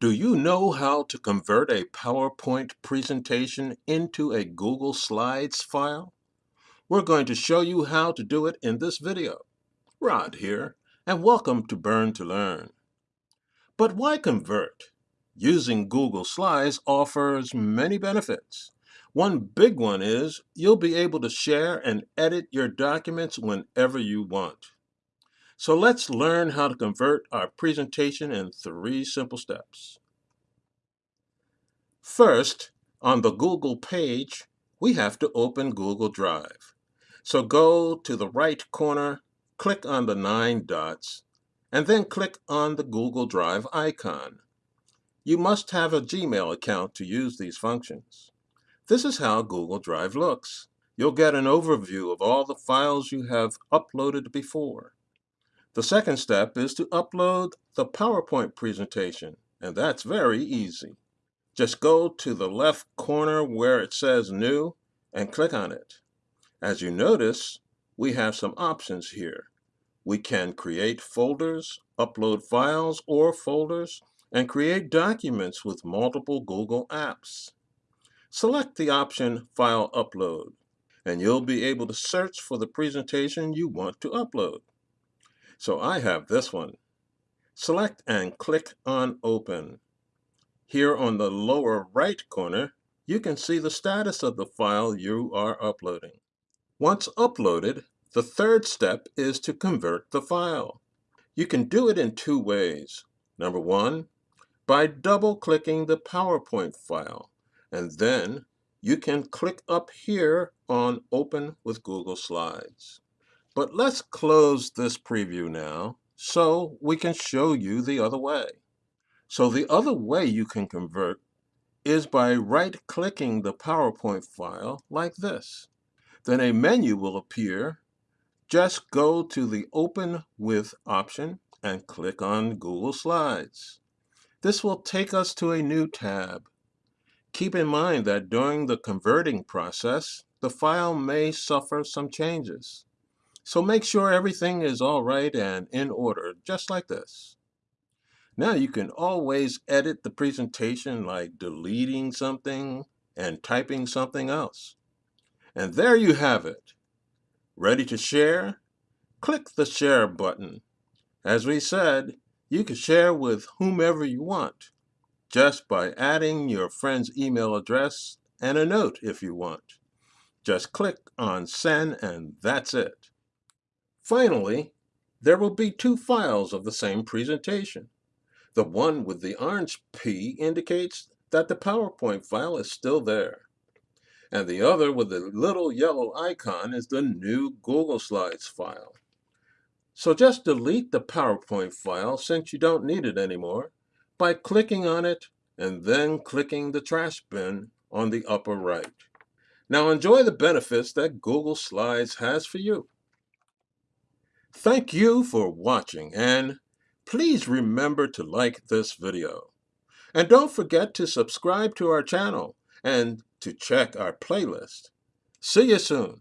Do you know how to convert a PowerPoint presentation into a Google Slides file? We're going to show you how to do it in this video. Rod here, and welcome to Burn to Learn. But why convert? Using Google Slides offers many benefits. One big one is you'll be able to share and edit your documents whenever you want. So let's learn how to convert our presentation in three simple steps. First, on the Google page, we have to open Google Drive. So go to the right corner, click on the nine dots, and then click on the Google Drive icon. You must have a Gmail account to use these functions. This is how Google Drive looks. You'll get an overview of all the files you have uploaded before. The second step is to upload the PowerPoint presentation, and that's very easy. Just go to the left corner where it says New and click on it. As you notice, we have some options here. We can create folders, upload files or folders, and create documents with multiple Google apps. Select the option File Upload, and you'll be able to search for the presentation you want to upload. So I have this one. Select and click on Open. Here on the lower right corner, you can see the status of the file you are uploading. Once uploaded, the third step is to convert the file. You can do it in two ways. Number one, by double-clicking the PowerPoint file, and then you can click up here on Open with Google Slides. But let's close this preview now so we can show you the other way. So the other way you can convert is by right-clicking the PowerPoint file like this. Then a menu will appear. Just go to the Open With option and click on Google Slides. This will take us to a new tab. Keep in mind that during the converting process, the file may suffer some changes. So make sure everything is all right and in order, just like this. Now you can always edit the presentation like deleting something and typing something else. And there you have it. Ready to share? Click the share button. As we said, you can share with whomever you want, just by adding your friend's email address and a note if you want. Just click on send and that's it. Finally, there will be two files of the same presentation. The one with the orange P indicates that the PowerPoint file is still there. And the other with the little yellow icon is the new Google Slides file. So just delete the PowerPoint file since you don't need it anymore by clicking on it and then clicking the trash bin on the upper right. Now enjoy the benefits that Google Slides has for you. Thank you for watching and please remember to like this video. And don't forget to subscribe to our channel and to check our playlist. See you soon.